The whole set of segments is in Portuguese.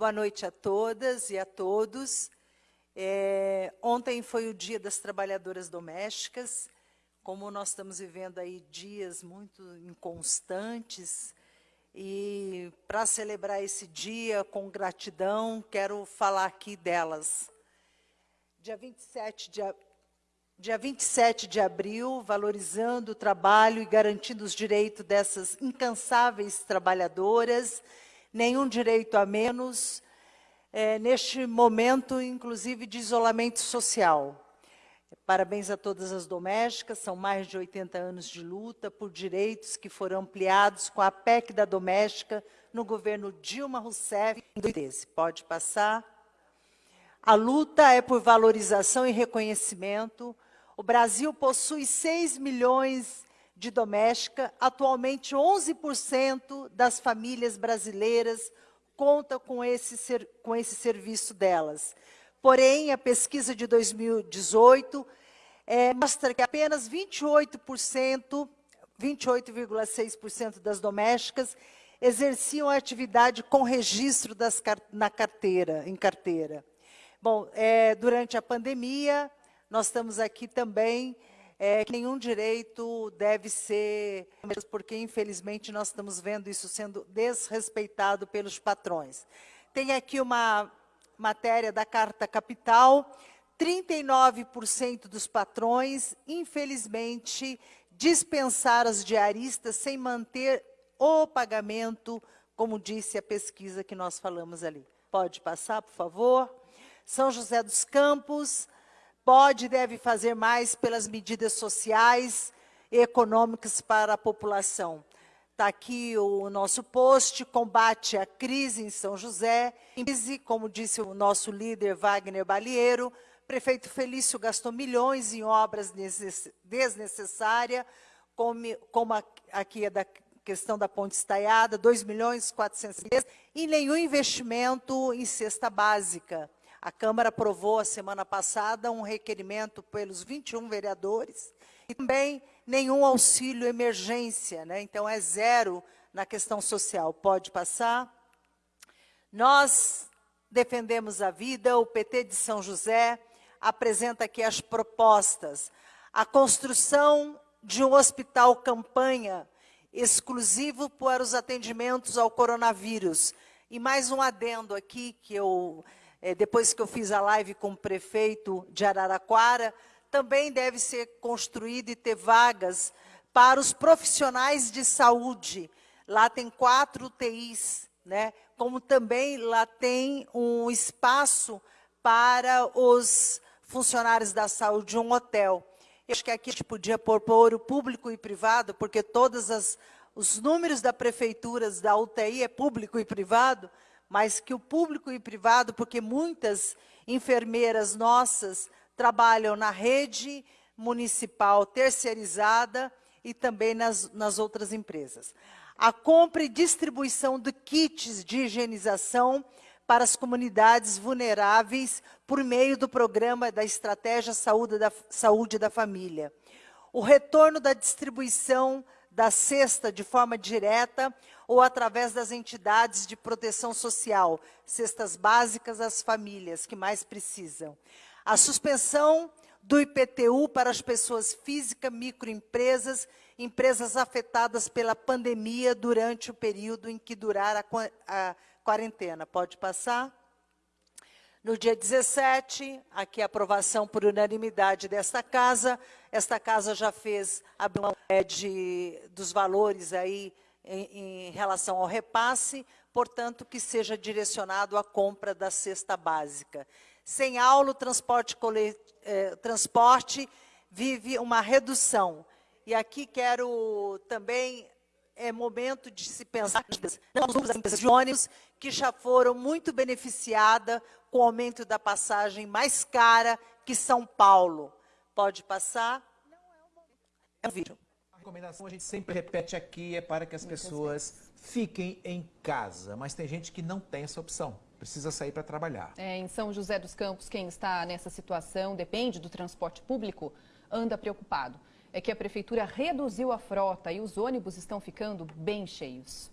Boa noite a todas e a todos. É, ontem foi o Dia das Trabalhadoras Domésticas. Como nós estamos vivendo aí dias muito inconstantes, e para celebrar esse dia com gratidão, quero falar aqui delas. Dia 27 de, dia 27 de abril, valorizando o trabalho e garantindo os direitos dessas incansáveis trabalhadoras, nenhum direito a menos, é, neste momento, inclusive, de isolamento social. Parabéns a todas as domésticas, são mais de 80 anos de luta por direitos que foram ampliados com a PEC da doméstica no governo Dilma Rousseff em 2013. Pode passar. A luta é por valorização e reconhecimento. O Brasil possui 6 milhões de domésticas. Atualmente, 11% das famílias brasileiras conta com esse, ser, com esse serviço delas. Porém, a pesquisa de 2018 é, mostra que apenas 28%, 28,6% das domésticas exerciam a atividade com registro das, na carteira, em carteira. Bom, é, durante a pandemia, nós estamos aqui também, é, que nenhum direito deve ser, porque infelizmente nós estamos vendo isso sendo desrespeitado pelos patrões. Tem aqui uma matéria da Carta Capital, 39% dos patrões, infelizmente, dispensaram as diaristas sem manter o pagamento, como disse a pesquisa que nós falamos ali. Pode passar, por favor? São José dos Campos pode e deve fazer mais pelas medidas sociais e econômicas para a população. Está aqui o nosso post, combate à crise em São José. Crise, como disse o nosso líder Wagner Balieiro, prefeito Felício gastou milhões em obras desnecessárias, como, aqui é da questão da ponte estaiada, 2 milhões 400 e nenhum investimento em cesta básica. A Câmara aprovou a semana passada um requerimento pelos 21 vereadores e também nenhum auxílio emergência, né? então é zero na questão social. Pode passar? Nós defendemos a vida, o PT de São José apresenta aqui as propostas. A construção de um hospital campanha exclusivo para os atendimentos ao coronavírus. E mais um adendo aqui, que eu, é, depois que eu fiz a live com o prefeito de Araraquara, também deve ser construído e ter vagas para os profissionais de saúde. Lá tem quatro UTIs, né? como também lá tem um espaço para os funcionários da saúde, um hotel. Eu acho que aqui a gente podia pôr o público e privado, porque todos os números da prefeitura da UTI é público e privado, mas que o público e privado, porque muitas enfermeiras nossas trabalham na rede municipal terceirizada e também nas, nas outras empresas. A compra e distribuição de kits de higienização para as comunidades vulneráveis por meio do programa da Estratégia Saúde da, Saúde da Família. O retorno da distribuição da cesta de forma direta ou através das entidades de proteção social, cestas básicas às famílias que mais precisam. A suspensão do IPTU para as pessoas físicas, microempresas, empresas afetadas pela pandemia durante o período em que durar a, a quarentena. Pode passar? No dia 17, aqui a aprovação por unanimidade desta casa. Esta casa já fez a é, de, dos valores aí em, em relação ao repasse, portanto, que seja direcionado à compra da cesta básica. Sem aula, o transporte, eh, transporte vive uma redução. E aqui quero também, é momento de se pensar nas empresas de ônibus, que já foram muito beneficiadas com o aumento da passagem mais cara que São Paulo. Pode passar? É um vídeo. A recomendação a gente sempre repete aqui é para que as pessoas fiquem em casa, mas tem gente que não tem essa opção precisa sair para trabalhar. É, em São José dos Campos, quem está nessa situação, depende do transporte público, anda preocupado. É que a prefeitura reduziu a frota e os ônibus estão ficando bem cheios.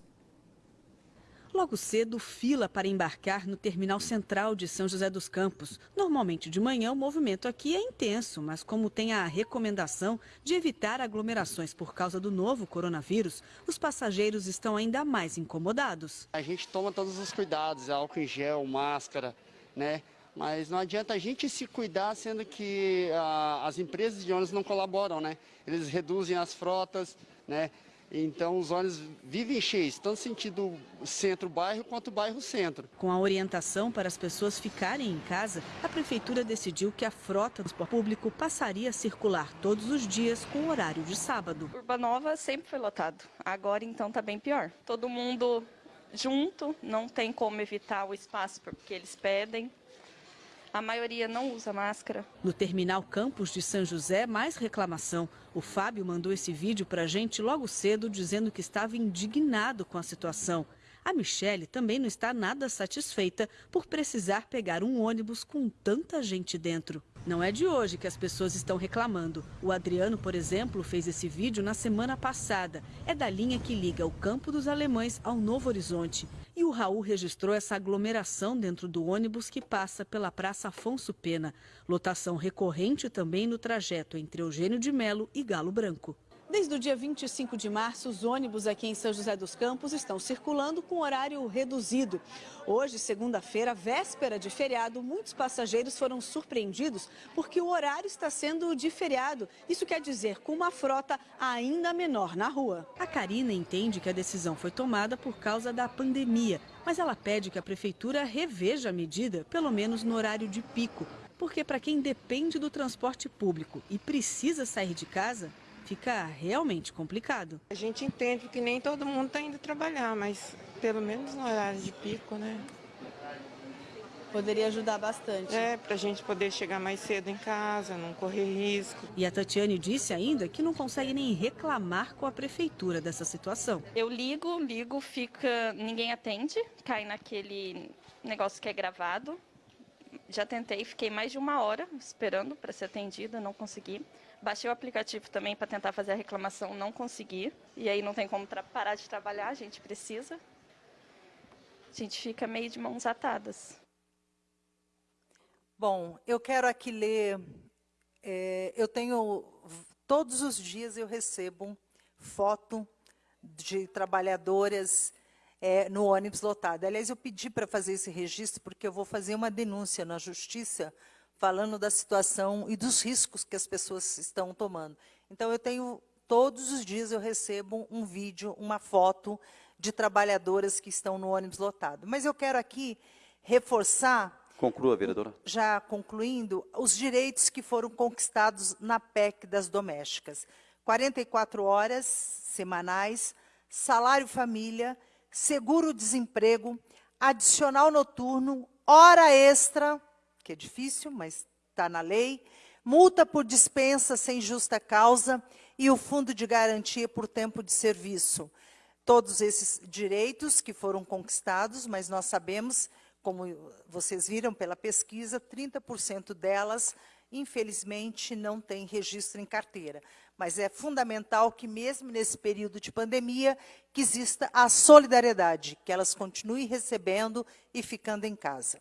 Logo cedo, fila para embarcar no terminal central de São José dos Campos. Normalmente de manhã o movimento aqui é intenso, mas como tem a recomendação de evitar aglomerações por causa do novo coronavírus, os passageiros estão ainda mais incomodados. A gente toma todos os cuidados, álcool em gel, máscara, né? Mas não adianta a gente se cuidar, sendo que ah, as empresas de ônibus não colaboram, né? Eles reduzem as frotas, né? Então os ônibus vivem cheios, tanto sentido centro-bairro quanto bairro-centro. Com a orientação para as pessoas ficarem em casa, a prefeitura decidiu que a frota do transporte público passaria a circular todos os dias com horário de sábado. Urbanova sempre foi lotado, agora então está bem pior. Todo mundo junto, não tem como evitar o espaço porque eles pedem. A maioria não usa máscara. No terminal Campos de São José, mais reclamação. O Fábio mandou esse vídeo para a gente logo cedo, dizendo que estava indignado com a situação. A Michele também não está nada satisfeita por precisar pegar um ônibus com tanta gente dentro. Não é de hoje que as pessoas estão reclamando. O Adriano, por exemplo, fez esse vídeo na semana passada. É da linha que liga o Campo dos Alemães ao Novo Horizonte. E o Raul registrou essa aglomeração dentro do ônibus que passa pela Praça Afonso Pena. Lotação recorrente também no trajeto entre Eugênio de Melo e Galo Branco. Desde o dia 25 de março, os ônibus aqui em São José dos Campos estão circulando com horário reduzido. Hoje, segunda-feira, véspera de feriado, muitos passageiros foram surpreendidos porque o horário está sendo de feriado. Isso quer dizer com uma frota ainda menor na rua. A Karina entende que a decisão foi tomada por causa da pandemia, mas ela pede que a prefeitura reveja a medida, pelo menos no horário de pico. Porque para quem depende do transporte público e precisa sair de casa, fica realmente complicado. A gente entende que nem todo mundo está indo trabalhar, mas pelo menos no horário de pico, né? Poderia ajudar bastante. É, para a gente poder chegar mais cedo em casa, não correr risco. E a Tatiane disse ainda que não consegue nem reclamar com a prefeitura dessa situação. Eu ligo, ligo, fica, ninguém atende, cai naquele negócio que é gravado. Já tentei, fiquei mais de uma hora esperando para ser atendida, não consegui. Baixei o aplicativo também para tentar fazer a reclamação, não consegui. E aí não tem como parar de trabalhar, a gente precisa. A gente fica meio de mãos atadas. Bom, eu quero aqui ler. É, eu tenho. Todos os dias eu recebo foto de trabalhadoras é, no ônibus lotado. Aliás, eu pedi para fazer esse registro porque eu vou fazer uma denúncia na justiça falando da situação e dos riscos que as pessoas estão tomando. Então, eu tenho, todos os dias eu recebo um vídeo, uma foto de trabalhadoras que estão no ônibus lotado. Mas eu quero aqui reforçar... Conclua, vereadora. Já concluindo, os direitos que foram conquistados na PEC das domésticas. 44 horas semanais, salário família, seguro-desemprego, adicional noturno, hora extra, que é difícil, mas está na lei, multa por dispensa sem justa causa e o fundo de garantia por tempo de serviço. Todos esses direitos que foram conquistados, mas nós sabemos, como vocês viram pela pesquisa, 30% delas, infelizmente, não têm registro em carteira. Mas é fundamental que, mesmo nesse período de pandemia, que exista a solidariedade, que elas continuem recebendo e ficando em casa.